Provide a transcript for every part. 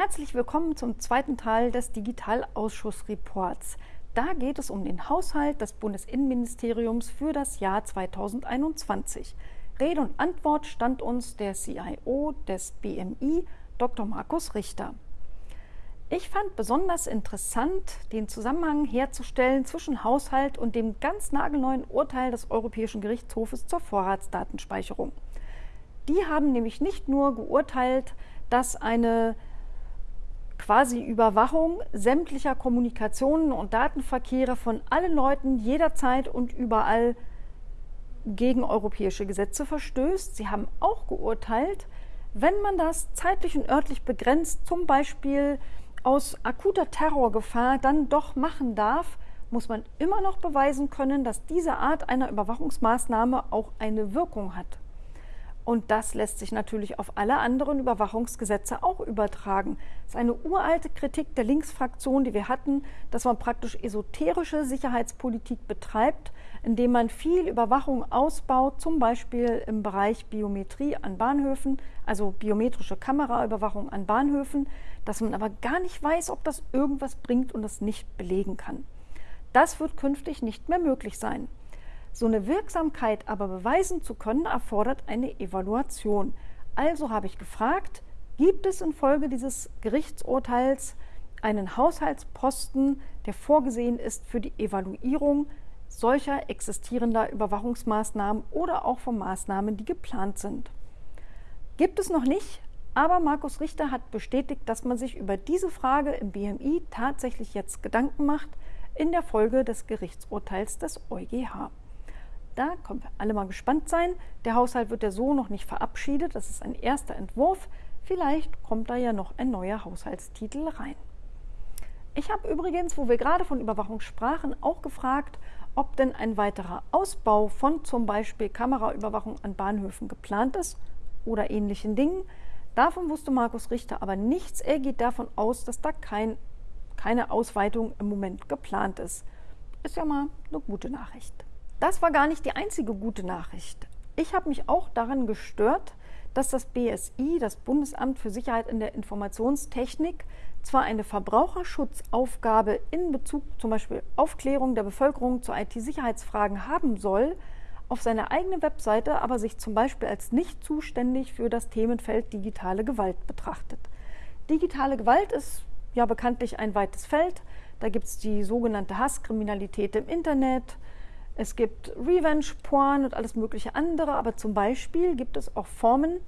Herzlich willkommen zum zweiten Teil des Digitalausschussreports. Da geht es um den Haushalt des Bundesinnenministeriums für das Jahr 2021. Rede und Antwort stand uns der CIO des BMI, Dr. Markus Richter. Ich fand besonders interessant, den Zusammenhang herzustellen zwischen Haushalt und dem ganz nagelneuen Urteil des Europäischen Gerichtshofes zur Vorratsdatenspeicherung. Die haben nämlich nicht nur geurteilt, dass eine quasi Überwachung sämtlicher Kommunikationen und Datenverkehre von allen Leuten jederzeit und überall gegen europäische Gesetze verstößt. Sie haben auch geurteilt, wenn man das zeitlich und örtlich begrenzt, zum Beispiel aus akuter Terrorgefahr dann doch machen darf, muss man immer noch beweisen können, dass diese Art einer Überwachungsmaßnahme auch eine Wirkung hat. Und das lässt sich natürlich auf alle anderen Überwachungsgesetze auch übertragen. Das ist eine uralte Kritik der Linksfraktion, die wir hatten, dass man praktisch esoterische Sicherheitspolitik betreibt, indem man viel Überwachung ausbaut, zum Beispiel im Bereich Biometrie an Bahnhöfen, also biometrische Kameraüberwachung an Bahnhöfen, dass man aber gar nicht weiß, ob das irgendwas bringt und das nicht belegen kann. Das wird künftig nicht mehr möglich sein. So eine Wirksamkeit aber beweisen zu können, erfordert eine Evaluation. Also habe ich gefragt, gibt es infolge dieses Gerichtsurteils einen Haushaltsposten, der vorgesehen ist für die Evaluierung solcher existierender Überwachungsmaßnahmen oder auch von Maßnahmen, die geplant sind. Gibt es noch nicht, aber Markus Richter hat bestätigt, dass man sich über diese Frage im BMI tatsächlich jetzt Gedanken macht in der Folge des Gerichtsurteils des EuGH. Da können wir alle mal gespannt sein. Der Haushalt wird ja so noch nicht verabschiedet. Das ist ein erster Entwurf. Vielleicht kommt da ja noch ein neuer Haushaltstitel rein. Ich habe übrigens, wo wir gerade von Überwachung sprachen, auch gefragt, ob denn ein weiterer Ausbau von zum Beispiel Kameraüberwachung an Bahnhöfen geplant ist oder ähnlichen Dingen. Davon wusste Markus Richter aber nichts. Er geht davon aus, dass da kein, keine Ausweitung im Moment geplant ist. Ist ja mal eine gute Nachricht. Das war gar nicht die einzige gute Nachricht. Ich habe mich auch daran gestört, dass das BSI, das Bundesamt für Sicherheit in der Informationstechnik, zwar eine Verbraucherschutzaufgabe in Bezug zum Beispiel Aufklärung der Bevölkerung zu IT-Sicherheitsfragen haben soll, auf seiner eigenen Webseite aber sich zum Beispiel als nicht zuständig für das Themenfeld digitale Gewalt betrachtet. Digitale Gewalt ist ja bekanntlich ein weites Feld. Da gibt es die sogenannte Hasskriminalität im Internet, es gibt Revenge-Porn und alles mögliche andere, aber zum Beispiel gibt es auch Formen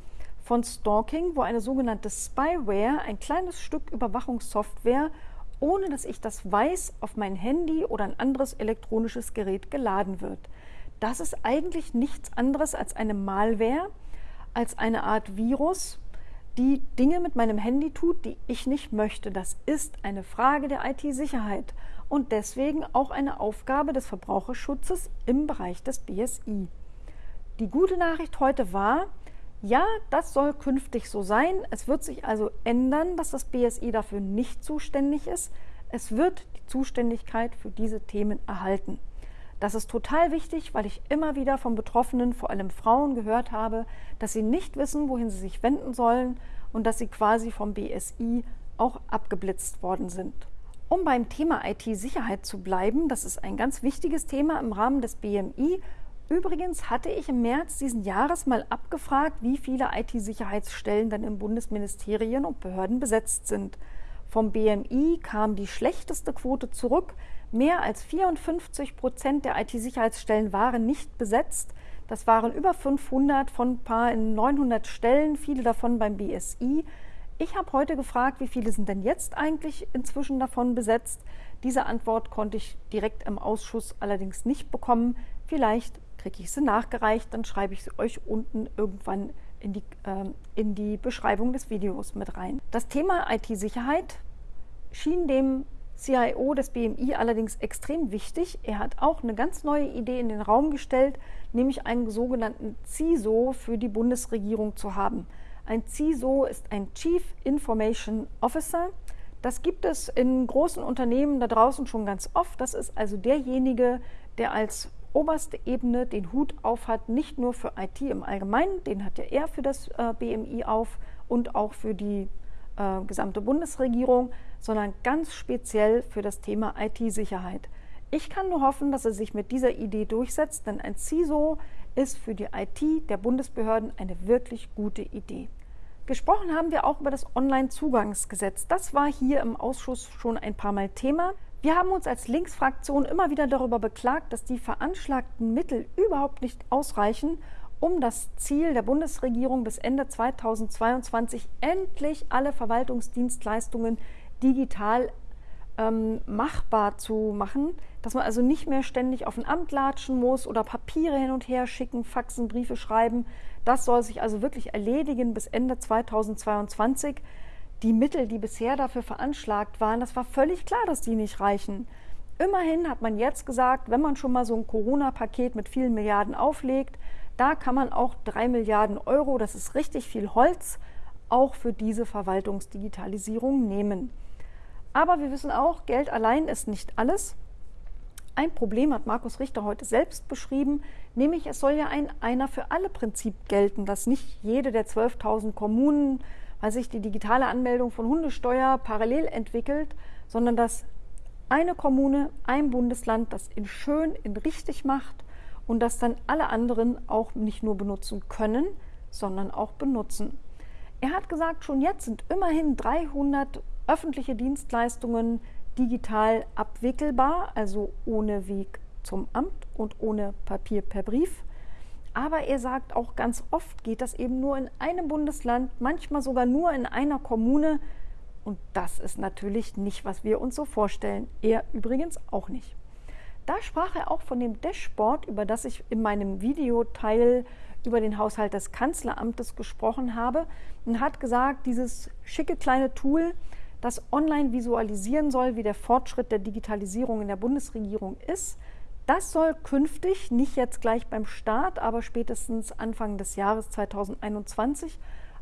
von Stalking, wo eine sogenannte Spyware, ein kleines Stück Überwachungssoftware, ohne dass ich das weiß, auf mein Handy oder ein anderes elektronisches Gerät geladen wird. Das ist eigentlich nichts anderes als eine Malware, als eine Art Virus, die Dinge mit meinem Handy tut, die ich nicht möchte. Das ist eine Frage der IT-Sicherheit und deswegen auch eine Aufgabe des Verbraucherschutzes im Bereich des BSI. Die gute Nachricht heute war, ja, das soll künftig so sein. Es wird sich also ändern, dass das BSI dafür nicht zuständig ist. Es wird die Zuständigkeit für diese Themen erhalten. Das ist total wichtig, weil ich immer wieder von Betroffenen, vor allem Frauen, gehört habe, dass sie nicht wissen, wohin sie sich wenden sollen und dass sie quasi vom BSI auch abgeblitzt worden sind. Um beim Thema IT-Sicherheit zu bleiben, das ist ein ganz wichtiges Thema im Rahmen des BMI. Übrigens hatte ich im März diesen Jahres mal abgefragt, wie viele IT-Sicherheitsstellen dann in Bundesministerien und Behörden besetzt sind. Vom BMI kam die schlechteste Quote zurück. Mehr als 54 Prozent der IT-Sicherheitsstellen waren nicht besetzt. Das waren über 500 von ein paar 900 Stellen, viele davon beim BSI. Ich habe heute gefragt, wie viele sind denn jetzt eigentlich inzwischen davon besetzt. Diese Antwort konnte ich direkt im Ausschuss allerdings nicht bekommen. Vielleicht kriege ich sie nachgereicht, dann schreibe ich sie euch unten irgendwann in die, äh, in die Beschreibung des Videos mit rein. Das Thema IT-Sicherheit schien dem CIO des BMI allerdings extrem wichtig. Er hat auch eine ganz neue Idee in den Raum gestellt, nämlich einen sogenannten CISO für die Bundesregierung zu haben. Ein CISO ist ein Chief Information Officer. Das gibt es in großen Unternehmen da draußen schon ganz oft. Das ist also derjenige, der als oberste Ebene den Hut auf hat, nicht nur für IT im Allgemeinen, den hat ja er für das äh, BMI auf und auch für die äh, gesamte Bundesregierung, sondern ganz speziell für das Thema IT-Sicherheit. Ich kann nur hoffen, dass er sich mit dieser Idee durchsetzt, denn ein CISO ist für die IT der Bundesbehörden eine wirklich gute Idee. Gesprochen haben wir auch über das Online-Zugangsgesetz. Das war hier im Ausschuss schon ein paar Mal Thema. Wir haben uns als Linksfraktion immer wieder darüber beklagt, dass die veranschlagten Mittel überhaupt nicht ausreichen, um das Ziel der Bundesregierung bis Ende 2022 endlich alle Verwaltungsdienstleistungen digital ähm, machbar zu machen, dass man also nicht mehr ständig auf ein Amt latschen muss oder Papiere hin und her schicken, Faxen, Briefe schreiben. Das soll sich also wirklich erledigen bis Ende 2022. Die Mittel, die bisher dafür veranschlagt waren, das war völlig klar, dass die nicht reichen. Immerhin hat man jetzt gesagt, wenn man schon mal so ein Corona-Paket mit vielen Milliarden auflegt, da kann man auch drei Milliarden Euro, das ist richtig viel Holz, auch für diese Verwaltungsdigitalisierung nehmen. Aber wir wissen auch, Geld allein ist nicht alles. Ein Problem hat Markus Richter heute selbst beschrieben, nämlich es soll ja ein Einer für alle Prinzip gelten, dass nicht jede der 12.000 Kommunen, weil sich die digitale Anmeldung von Hundesteuer parallel entwickelt, sondern dass eine Kommune, ein Bundesland das in schön, in richtig macht und das dann alle anderen auch nicht nur benutzen können, sondern auch benutzen. Er hat gesagt, schon jetzt sind immerhin 300 öffentliche Dienstleistungen digital abwickelbar, also ohne Weg zum Amt und ohne Papier per Brief. Aber er sagt auch ganz oft geht das eben nur in einem Bundesland, manchmal sogar nur in einer Kommune. Und das ist natürlich nicht, was wir uns so vorstellen. Er übrigens auch nicht. Da sprach er auch von dem Dashboard, über das ich in meinem Videoteil über den Haushalt des Kanzleramtes gesprochen habe und hat gesagt, dieses schicke kleine Tool, das online visualisieren soll, wie der Fortschritt der Digitalisierung in der Bundesregierung ist. Das soll künftig, nicht jetzt gleich beim Start, aber spätestens Anfang des Jahres 2021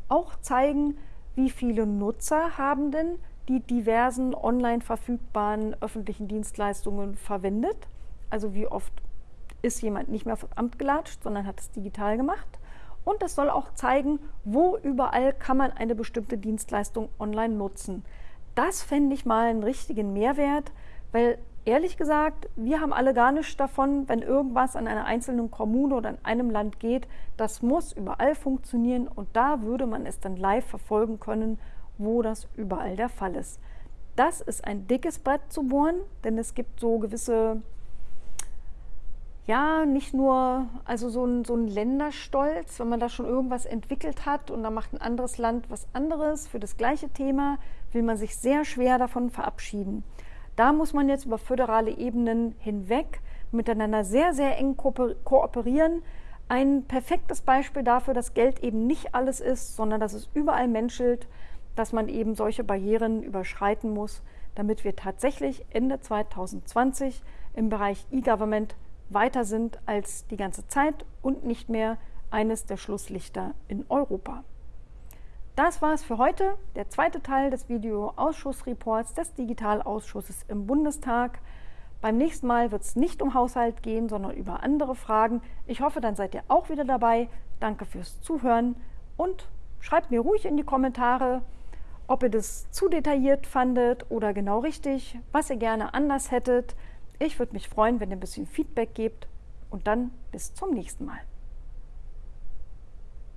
auch zeigen, wie viele Nutzer haben denn die diversen online verfügbaren öffentlichen Dienstleistungen verwendet. Also wie oft ist jemand nicht mehr vom Amt gelatscht, sondern hat es digital gemacht. Und es soll auch zeigen, wo überall kann man eine bestimmte Dienstleistung online nutzen das fände ich mal einen richtigen Mehrwert, weil ehrlich gesagt, wir haben alle gar nichts davon, wenn irgendwas an einer einzelnen Kommune oder in einem Land geht. Das muss überall funktionieren und da würde man es dann live verfolgen können, wo das überall der Fall ist. Das ist ein dickes Brett zu bohren, denn es gibt so gewisse ja, nicht nur, also so ein, so ein Länderstolz, wenn man da schon irgendwas entwickelt hat und dann macht ein anderes Land was anderes für das gleiche Thema, will man sich sehr schwer davon verabschieden. Da muss man jetzt über föderale Ebenen hinweg miteinander sehr, sehr eng kooperieren. Ein perfektes Beispiel dafür, dass Geld eben nicht alles ist, sondern dass es überall menschelt, dass man eben solche Barrieren überschreiten muss, damit wir tatsächlich Ende 2020 im Bereich E-Government weiter sind als die ganze Zeit und nicht mehr eines der Schlusslichter in Europa. Das war es für heute, der zweite Teil des Videoausschussreports des Digitalausschusses im Bundestag. Beim nächsten Mal wird es nicht um Haushalt gehen, sondern über andere Fragen. Ich hoffe, dann seid ihr auch wieder dabei. Danke fürs Zuhören und schreibt mir ruhig in die Kommentare, ob ihr das zu detailliert fandet oder genau richtig, was ihr gerne anders hättet. Ich würde mich freuen, wenn ihr ein bisschen Feedback gebt und dann bis zum nächsten Mal.